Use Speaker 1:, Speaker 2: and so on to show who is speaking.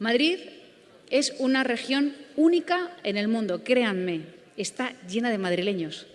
Speaker 1: Madrid es una región única en el mundo, créanme, está llena de madrileños.